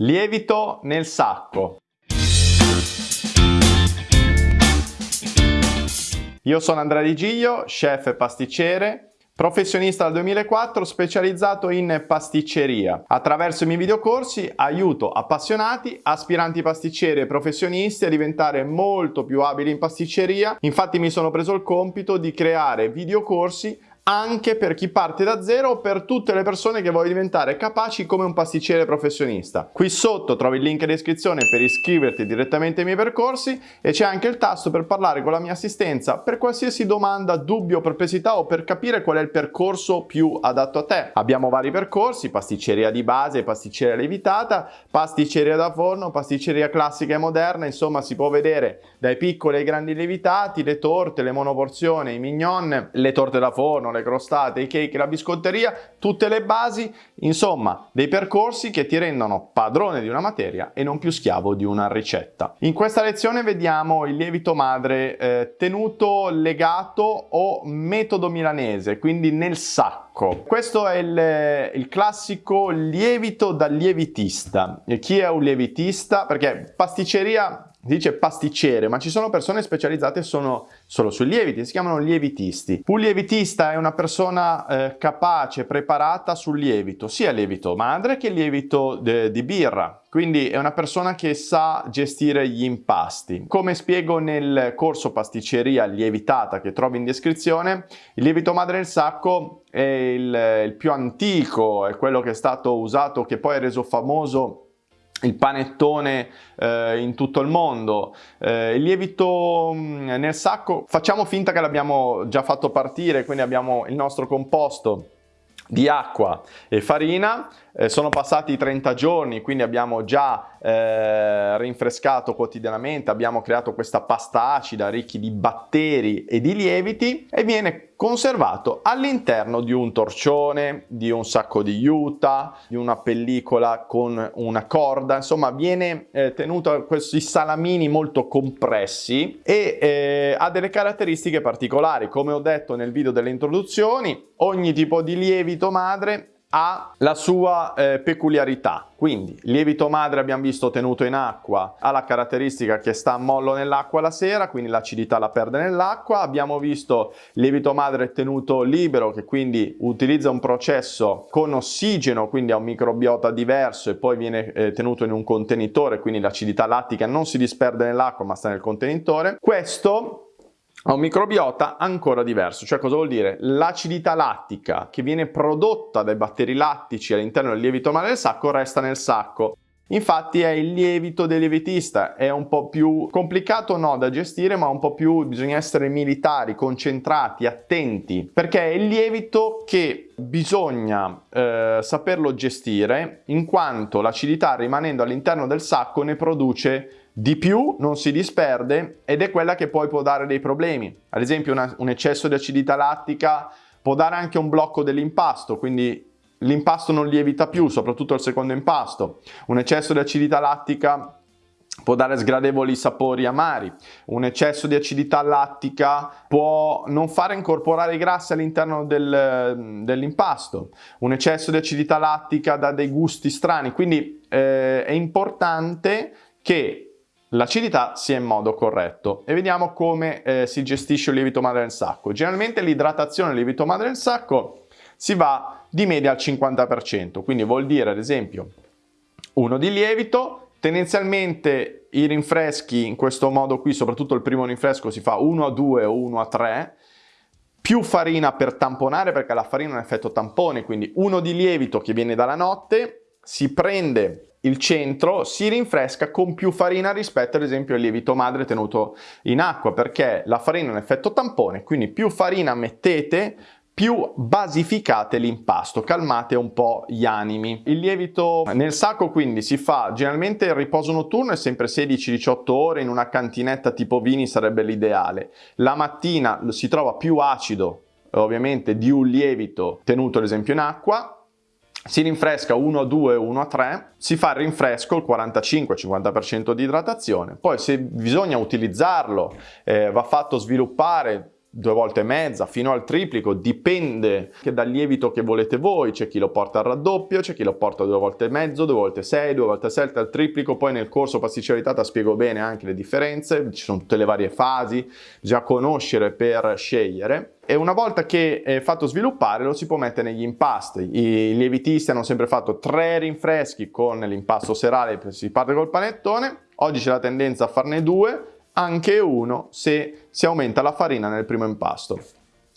Lievito nel sacco. Io sono Andrea Di Giglio, chef e pasticcere, professionista dal 2004 specializzato in pasticceria. Attraverso i miei videocorsi aiuto appassionati, aspiranti pasticceri e professionisti a diventare molto più abili in pasticceria. Infatti mi sono preso il compito di creare videocorsi anche per chi parte da zero o per tutte le persone che vogliono diventare capaci come un pasticcere professionista. Qui sotto trovi il link in descrizione per iscriverti direttamente ai miei percorsi e c'è anche il tasto per parlare con la mia assistenza per qualsiasi domanda, dubbio, perplessità o per capire qual è il percorso più adatto a te. Abbiamo vari percorsi, pasticceria di base, pasticceria lievitata, pasticceria da forno, pasticceria classica e moderna, insomma si può vedere dai piccoli ai grandi lievitati, le torte, le monoporzioni, i mignon, le torte da forno, le crostate, i cake, la biscotteria, tutte le basi, insomma dei percorsi che ti rendono padrone di una materia e non più schiavo di una ricetta. In questa lezione vediamo il lievito madre eh, tenuto legato o metodo milanese, quindi nel sacco. Questo è il, il classico lievito da lievitista. E chi è un lievitista? Perché pasticceria dice pasticcere, ma ci sono persone specializzate sono solo sui lieviti, si chiamano lievitisti. Un lievitista è una persona eh, capace, preparata sul lievito, sia lievito madre che lievito di birra. Quindi è una persona che sa gestire gli impasti. Come spiego nel corso pasticceria lievitata che trovi in descrizione, il lievito madre nel sacco è il, il più antico, è quello che è stato usato, che poi è reso famoso il panettone eh, in tutto il mondo, eh, il lievito mm, nel sacco, facciamo finta che l'abbiamo già fatto partire, quindi abbiamo il nostro composto di acqua e farina, eh, sono passati 30 giorni quindi abbiamo già eh, rinfrescato quotidianamente, abbiamo creato questa pasta acida ricchi di batteri e di lieviti e viene conservato all'interno di un torcione, di un sacco di juta, di una pellicola con una corda, insomma viene eh, tenuto questi salamini molto compressi e eh, ha delle caratteristiche particolari, come ho detto nel video delle introduzioni, ogni tipo di lievito madre ha la sua eh, peculiarità. Quindi lievito madre abbiamo visto tenuto in acqua, ha la caratteristica che sta a mollo nell'acqua la sera, quindi l'acidità la perde nell'acqua. Abbiamo visto lievito madre tenuto libero che quindi utilizza un processo con ossigeno, quindi ha un microbiota diverso e poi viene eh, tenuto in un contenitore, quindi l'acidità lattica non si disperde nell'acqua ma sta nel contenitore. Questo ha un microbiota ancora diverso, cioè cosa vuol dire? L'acidità lattica che viene prodotta dai batteri lattici all'interno del lievito madre del sacco resta nel sacco. Infatti è il lievito del lievitista, è un po' più complicato no da gestire ma un po' più bisogna essere militari, concentrati, attenti perché è il lievito che bisogna eh, saperlo gestire in quanto l'acidità rimanendo all'interno del sacco ne produce di più non si disperde ed è quella che poi può dare dei problemi. Ad esempio una, un eccesso di acidità lattica può dare anche un blocco dell'impasto, quindi l'impasto non lievita più, soprattutto il secondo impasto. Un eccesso di acidità lattica può dare sgradevoli sapori amari. Un eccesso di acidità lattica può non fare incorporare i grassi all'interno del, dell'impasto. Un eccesso di acidità lattica dà dei gusti strani, quindi eh, è importante che l'acidità sia in modo corretto e vediamo come eh, si gestisce il lievito madre nel sacco. Generalmente l'idratazione del lievito madre nel sacco si va di media al 50%, quindi vuol dire ad esempio uno di lievito, tendenzialmente i rinfreschi in questo modo qui, soprattutto il primo rinfresco si fa 1 a 2 o 1 a 3, più farina per tamponare perché la farina ha un effetto tampone, quindi uno di lievito che viene dalla notte, si prende il centro si rinfresca con più farina rispetto ad esempio al lievito madre tenuto in acqua perché la farina ha un effetto tampone quindi più farina mettete più basificate l'impasto, calmate un po' gli animi. Il lievito nel sacco quindi si fa generalmente il riposo notturno è sempre 16-18 ore, in una cantinetta tipo vini sarebbe l'ideale. La mattina si trova più acido ovviamente di un lievito tenuto ad esempio in acqua, si rinfresca 1 a 2, 1 a 3, si fa il rinfresco, il 45-50% di idratazione, poi se bisogna utilizzarlo eh, va fatto sviluppare due volte e mezza fino al triplico, dipende che dal lievito che volete voi, c'è chi lo porta al raddoppio, c'è chi lo porta due volte e mezzo, due volte sei, due volte sette al triplico, poi nel corso pasticcerità spiego bene anche le differenze, ci sono tutte le varie fasi, già conoscere per scegliere e una volta che è fatto sviluppare lo si può mettere negli impasti. I lievitisti hanno sempre fatto tre rinfreschi con l'impasto serale, si parte col panettone, oggi c'è la tendenza a farne due, anche uno se si aumenta la farina nel primo impasto.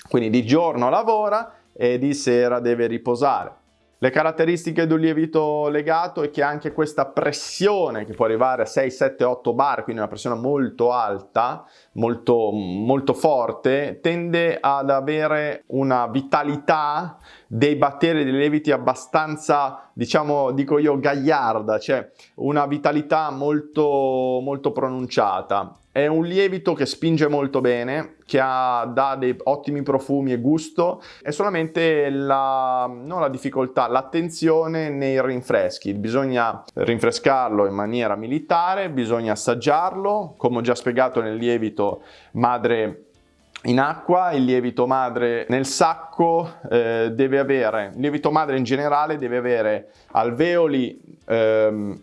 Quindi di giorno lavora e di sera deve riposare. Le caratteristiche di un lievito legato è che anche questa pressione che può arrivare a 6, 7, 8 bar, quindi una pressione molto alta, molto, molto forte, tende ad avere una vitalità dei batteri dei lieviti abbastanza, diciamo, dico io, gagliarda, cioè una vitalità molto, molto pronunciata. È un lievito che spinge molto bene, che ha, dà dei ottimi profumi e gusto, è solamente la, non la difficoltà, l'attenzione nei rinfreschi. Bisogna rinfrescarlo in maniera militare, bisogna assaggiarlo, come ho già spiegato nel lievito madre in acqua, il lievito madre nel sacco eh, deve avere, il lievito madre in generale deve avere alveoli ehm,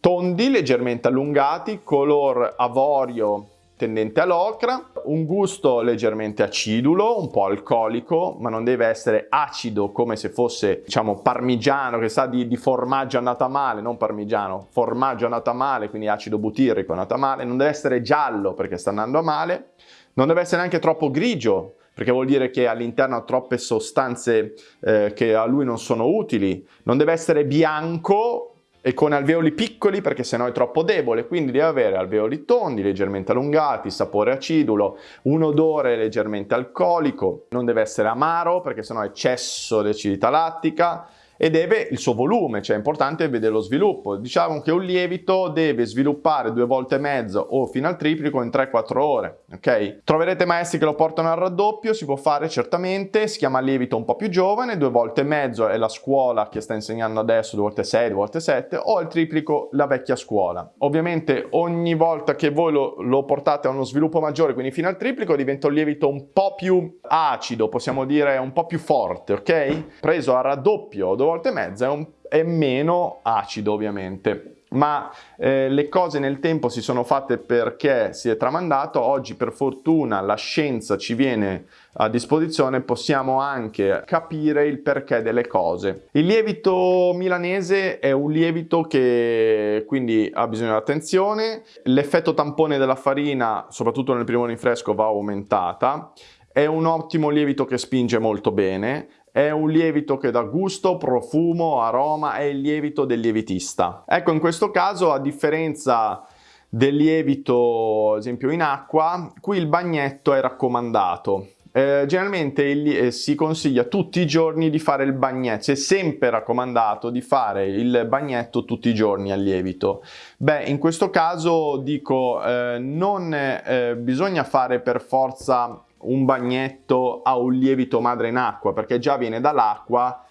tondi, leggermente allungati, color avorio tendente all'ocra, un gusto leggermente acidulo, un po' alcolico, ma non deve essere acido come se fosse, diciamo, parmigiano, che sa di, di formaggio andata male, non parmigiano, formaggio andata male, quindi acido butirrico andata male, non deve essere giallo perché sta andando male, non deve essere neanche troppo grigio, perché vuol dire che all'interno ha troppe sostanze eh, che a lui non sono utili, non deve essere bianco e con alveoli piccoli perché sennò è troppo debole, quindi deve avere alveoli tondi, leggermente allungati, sapore acidulo, un odore leggermente alcolico, non deve essere amaro perché sennò è eccesso di acidità lattica, e deve il suo volume, cioè è importante vedere lo sviluppo. Diciamo che un lievito deve sviluppare due volte e mezzo o fino al triplico in 3-4 ore, ok? Troverete maestri che lo portano al raddoppio, si può fare certamente, si chiama lievito un po' più giovane, due volte e mezzo è la scuola che sta insegnando adesso, due volte 6, due volte 7, o al triplico la vecchia scuola. Ovviamente ogni volta che voi lo, lo portate a uno sviluppo maggiore, quindi fino al triplico, diventa un lievito un po' più acido, possiamo dire un po' più forte, ok? Preso a raddoppio volte e mezza è, un, è meno acido ovviamente. Ma eh, le cose nel tempo si sono fatte perché si è tramandato, oggi per fortuna la scienza ci viene a disposizione, possiamo anche capire il perché delle cose. Il lievito milanese è un lievito che quindi ha bisogno di attenzione, l'effetto tampone della farina, soprattutto nel primo rinfresco, va aumentata, è un ottimo lievito che spinge molto bene, è un lievito che dà gusto, profumo, aroma, è il lievito del lievitista. Ecco, in questo caso, a differenza del lievito, ad esempio in acqua, qui il bagnetto è raccomandato. Eh, generalmente il, eh, si consiglia tutti i giorni di fare il bagnetto, è sempre raccomandato di fare il bagnetto tutti i giorni al lievito. Beh, in questo caso dico, eh, non eh, bisogna fare per forza un bagnetto a un lievito madre in acqua perché già viene dall'acqua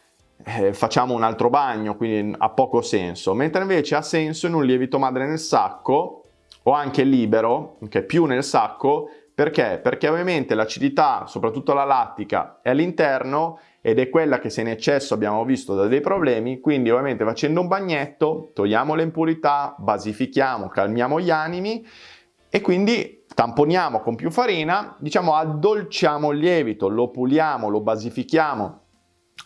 eh, facciamo un altro bagno quindi ha poco senso mentre invece ha senso in un lievito madre nel sacco o anche libero che okay, più nel sacco perché? Perché ovviamente l'acidità, soprattutto la lattica, è all'interno ed è quella che se in eccesso abbiamo visto da dei problemi, quindi ovviamente facendo un bagnetto togliamo le impurità, basifichiamo, calmiamo gli animi e quindi tamponiamo con più farina, diciamo addolciamo il lievito, lo puliamo, lo basifichiamo.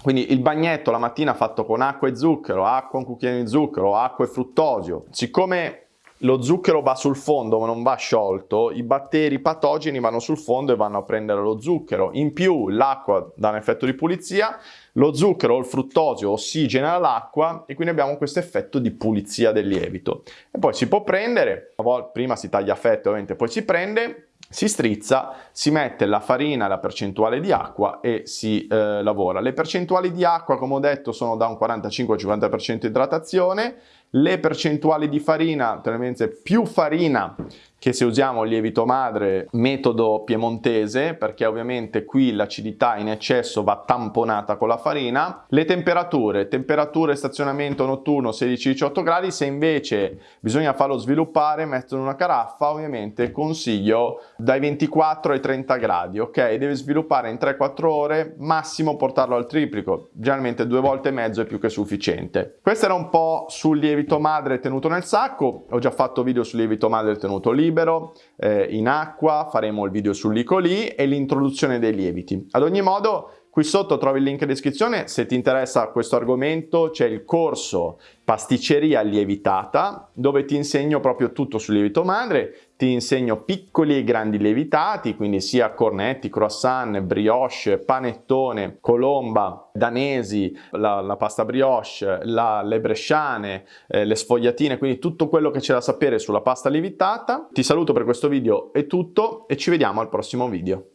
Quindi il bagnetto la mattina fatto con acqua e zucchero, acqua un cucchiaino di zucchero, acqua e fruttosio. Siccome lo zucchero va sul fondo ma non va sciolto, i batteri patogeni vanno sul fondo e vanno a prendere lo zucchero. In più l'acqua dà un effetto di pulizia, lo zucchero o il fruttosio ossigena l'acqua e quindi abbiamo questo effetto di pulizia del lievito. E poi si può prendere, prima si taglia a fette ovviamente, poi si prende, si strizza, si mette la farina, la percentuale di acqua e si eh, lavora. Le percentuali di acqua, come ho detto, sono da un 45-50% idratazione le percentuali di farina, tendenzialmente più farina che se usiamo il lievito madre metodo piemontese perché ovviamente qui l'acidità in eccesso va tamponata con la farina le temperature temperature stazionamento notturno 16-18 gradi se invece bisogna farlo sviluppare metto in una caraffa ovviamente consiglio dai 24 ai 30 gradi ok? Deve sviluppare in 3-4 ore massimo portarlo al triplico generalmente due volte e mezzo è più che sufficiente. Questo era un po' sul lievito madre tenuto nel sacco ho già fatto video sul lievito madre tenuto lì libero, eh, in acqua, faremo il video sull'Icoli e l'introduzione dei lieviti. Ad ogni modo Qui sotto trovi il link in descrizione, se ti interessa questo argomento c'è il corso pasticceria lievitata dove ti insegno proprio tutto sul lievito madre, ti insegno piccoli e grandi lievitati, quindi sia cornetti, croissant, brioche, panettone, colomba, danesi, la, la pasta brioche, la, le bresciane, eh, le sfogliatine, quindi tutto quello che c'è da sapere sulla pasta lievitata. Ti saluto per questo video, è tutto e ci vediamo al prossimo video.